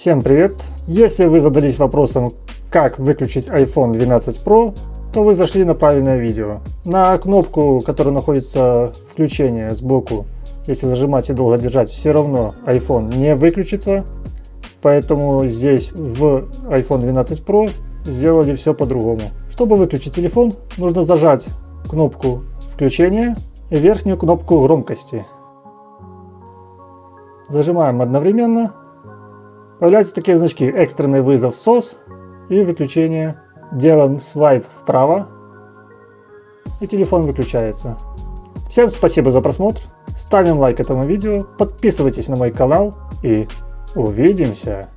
Всем привет! Если вы задались вопросом, как выключить iPhone 12 Pro, то вы зашли на правильное видео. На кнопку, которая находится включение сбоку, если зажимать и долго держать, все равно iPhone не выключится. Поэтому здесь в iPhone 12 Pro сделали все по-другому. Чтобы выключить телефон, нужно зажать кнопку включения и верхнюю кнопку громкости. Зажимаем одновременно Появляются такие значки экстренный вызов SOS и выключение. Делаем свайп вправо и телефон выключается. Всем спасибо за просмотр, ставим лайк этому видео, подписывайтесь на мой канал и увидимся.